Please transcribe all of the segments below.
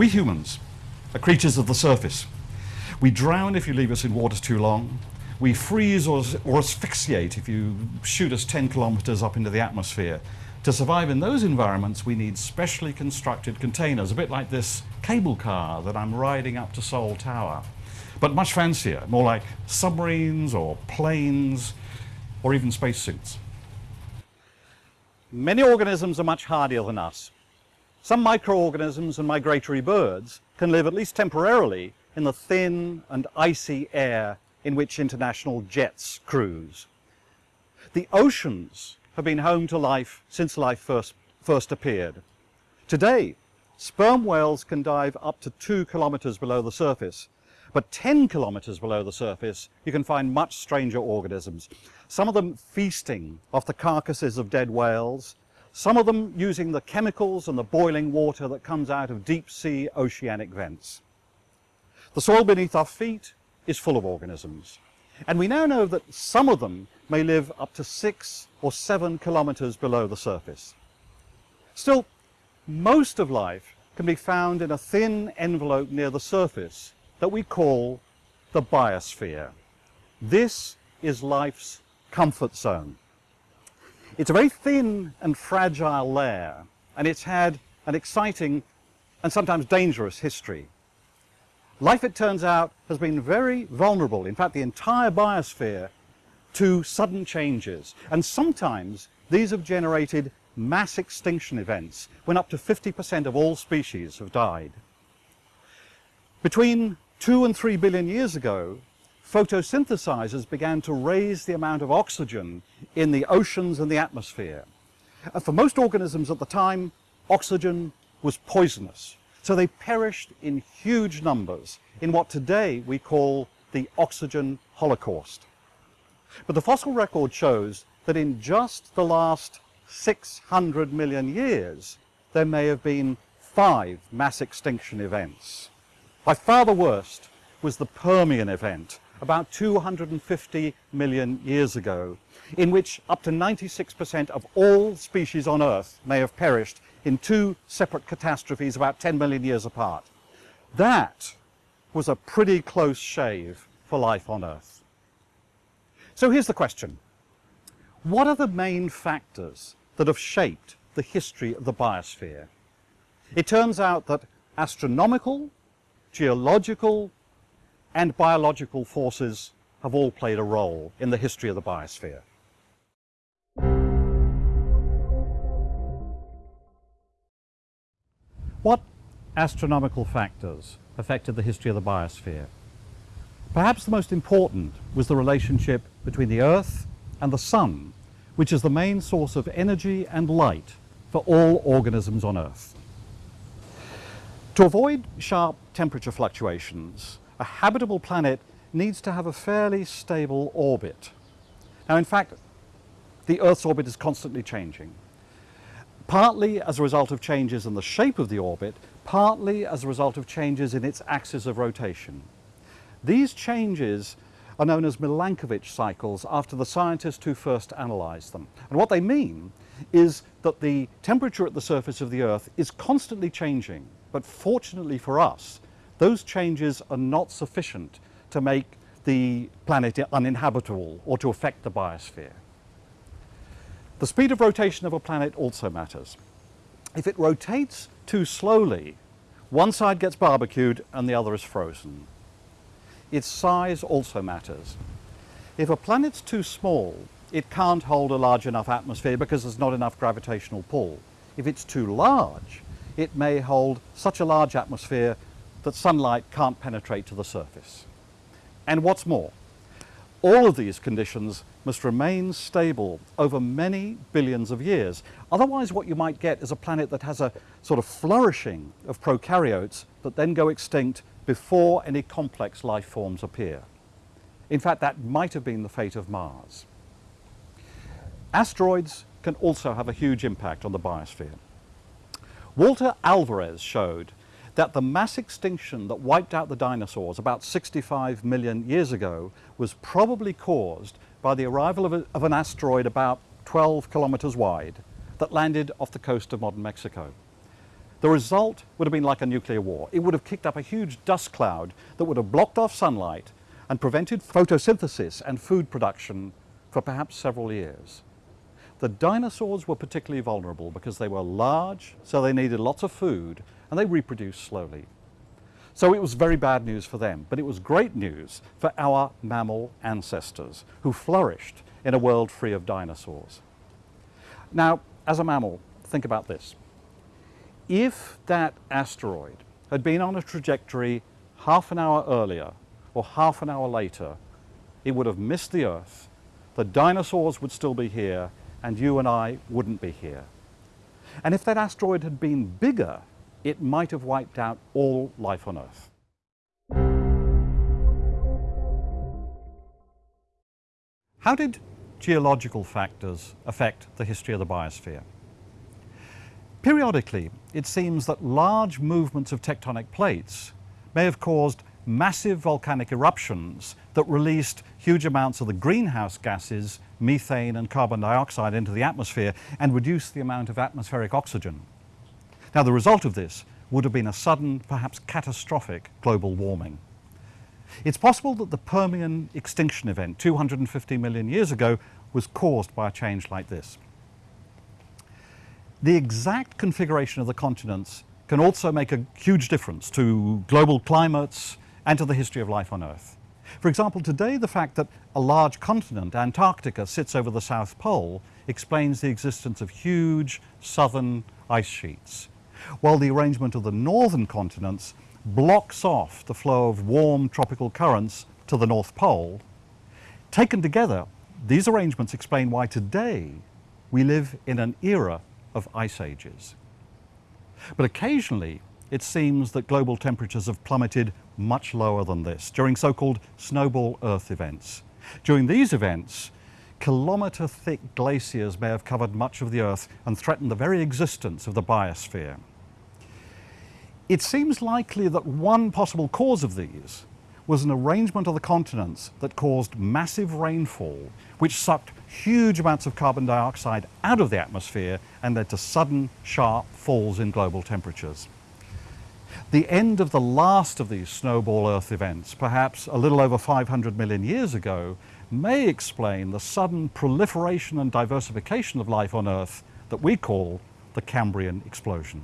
We humans are creatures of the surface. We drown if you leave us in water too long. We freeze or, or asphyxiate if you shoot us 10 kilometers up into the atmosphere. To survive in those environments, we need specially constructed containers, a bit like this cable car that I'm riding up to Seoul Tower, but much fancier, more like submarines or planes or even spacesuits. Many organisms are much hardier than us. Some microorganisms and migratory birds can live at least temporarily in the thin and icy air in which international jets cruise. The oceans have been home to life since life first, first appeared. Today, sperm whales can dive up to two kilometers below the surface, but 10 kilometers below the surface, you can find much stranger organisms. Some of them feasting off the carcasses of dead whales, some of them using the chemicals and the boiling water that comes out of deep sea oceanic vents. The soil beneath our feet is full of organisms. And we now know that some of them may live up to six or seven kilometers below the surface. Still, most of life can be found in a thin envelope near the surface that we call the biosphere. This is life's comfort zone. It's a very thin and fragile layer, and it's had an exciting and sometimes dangerous history. Life, it turns out, has been very vulnerable, in fact the entire biosphere, to sudden changes. And sometimes these have generated mass extinction events when up to 50% of all species have died. Between two and three billion years ago, photosynthesizers began to raise the amount of oxygen in the oceans and the atmosphere. And for most organisms at the time, oxygen was poisonous. So they perished in huge numbers in what today we call the oxygen holocaust. But the fossil record shows that in just the last 600 million years, there may have been five mass extinction events. By far the worst was the Permian event, about 250 million years ago, in which up to 96% of all species on Earth may have perished in two separate catastrophes about 10 million years apart. That was a pretty close shave for life on Earth. So here's the question. What are the main factors that have shaped the history of the biosphere? It turns out that astronomical, geological, and biological forces have all played a role in the history of the biosphere. What astronomical factors affected the history of the biosphere? Perhaps the most important was the relationship between the Earth and the Sun, which is the main source of energy and light for all organisms on Earth. To avoid sharp temperature fluctuations, a habitable planet needs to have a fairly stable orbit. Now, in fact, the Earth's orbit is constantly changing partly as a result of changes in the shape of the orbit, partly as a result of changes in its axis of rotation. These changes are known as Milankovitch cycles after the scientists who first analysed them. And what they mean is that the temperature at the surface of the Earth is constantly changing, but fortunately for us, those changes are not sufficient to make the planet uninhabitable or to affect the biosphere. The speed of rotation of a planet also matters. If it rotates too slowly, one side gets barbecued and the other is frozen. Its size also matters. If a planet's too small, it can't hold a large enough atmosphere because there's not enough gravitational pull. If it's too large, it may hold such a large atmosphere that sunlight can't penetrate to the surface. And what's more, all of these conditions must remain stable over many billions of years. Otherwise what you might get is a planet that has a sort of flourishing of prokaryotes that then go extinct before any complex life forms appear. In fact, that might have been the fate of Mars. Asteroids can also have a huge impact on the biosphere. Walter Alvarez showed that the mass extinction that wiped out the dinosaurs about 65 million years ago was probably caused by the arrival of, a, of an asteroid about 12 kilometers wide that landed off the coast of modern Mexico. the result would have been like a nuclear war. It would have kicked up a huge dust cloud that would have blocked off sunlight and prevented photosynthesis and food production for perhaps several years. The dinosaurs were particularly vulnerable because they were large, so they needed lots of food, and they reproduced slowly. So it was very bad news for them, but it was great news for our mammal ancestors who flourished in a world free of dinosaurs. Now, as a mammal, think about this. If that asteroid had been on a trajectory half an hour earlier or half an hour later, it would have missed the Earth, the dinosaurs would still be here, and you and I wouldn't be here. And if that asteroid had been bigger, it might have wiped out all life on Earth. How did geological factors affect the history of the biosphere? Periodically, it seems that large movements of tectonic plates may have caused massive volcanic eruptions that released huge amounts of the greenhouse gases, methane and carbon dioxide into the atmosphere and reduced the amount of atmospheric oxygen. Now the result of this would have been a sudden, perhaps catastrophic global warming. It's possible that the Permian extinction event 250 million years ago was caused by a change like this. The exact configuration of the continents can also make a huge difference to global climates and to the history of life on Earth. For example, today the fact that a large continent, Antarctica, sits over the South Pole explains the existence of huge southern ice sheets, while the arrangement of the northern continents blocks off the flow of warm tropical currents to the North Pole. Taken together, these arrangements explain why today we live in an era of ice ages. But occasionally, it seems that global temperatures have plummeted much lower than this during so-called snowball Earth events. During these events, kilometre-thick glaciers may have covered much of the Earth and threatened the very existence of the biosphere. It seems likely that one possible cause of these was an arrangement of the continents that caused massive rainfall, which sucked huge amounts of carbon dioxide out of the atmosphere and led to sudden, sharp falls in global temperatures. The end of the last of these snowball Earth events, perhaps a little over 500 million years ago, may explain the sudden proliferation and diversification of life on Earth that we call the Cambrian explosion.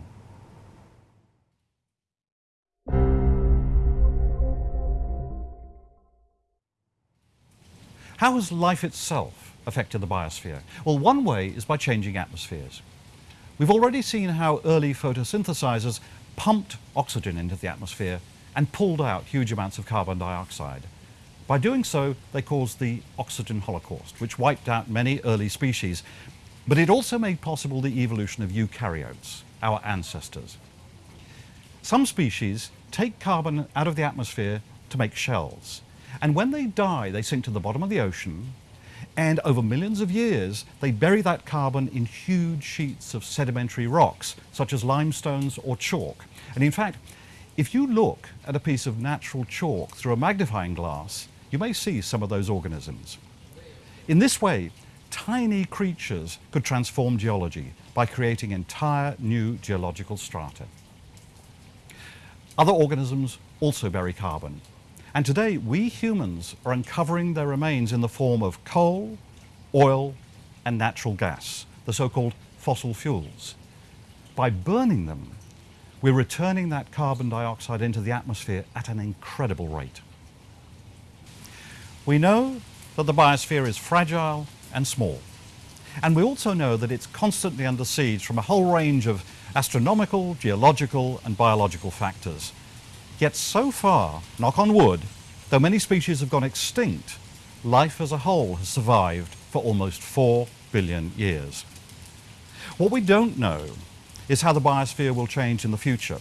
How has life itself affected the biosphere? Well, one way is by changing atmospheres. We've already seen how early photosynthesizers pumped oxygen into the atmosphere and pulled out huge amounts of carbon dioxide. By doing so, they caused the oxygen holocaust, which wiped out many early species. But it also made possible the evolution of eukaryotes, our ancestors. Some species take carbon out of the atmosphere to make shells. And when they die, they sink to the bottom of the ocean, and over millions of years, they bury that carbon in huge sheets of sedimentary rocks, such as limestones or chalk. And in fact, if you look at a piece of natural chalk through a magnifying glass, you may see some of those organisms. In this way, tiny creatures could transform geology by creating entire new geological strata. Other organisms also bury carbon, and today, we humans are uncovering their remains in the form of coal, oil, and natural gas, the so-called fossil fuels. By burning them, we're returning that carbon dioxide into the atmosphere at an incredible rate. We know that the biosphere is fragile and small. And we also know that it's constantly under siege from a whole range of astronomical, geological, and biological factors. Yet so far, knock on wood, though many species have gone extinct, life as a whole has survived for almost 4 billion years. What we don't know is how the biosphere will change in the future.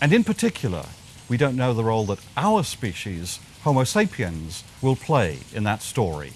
And in particular, we don't know the role that our species, Homo sapiens, will play in that story.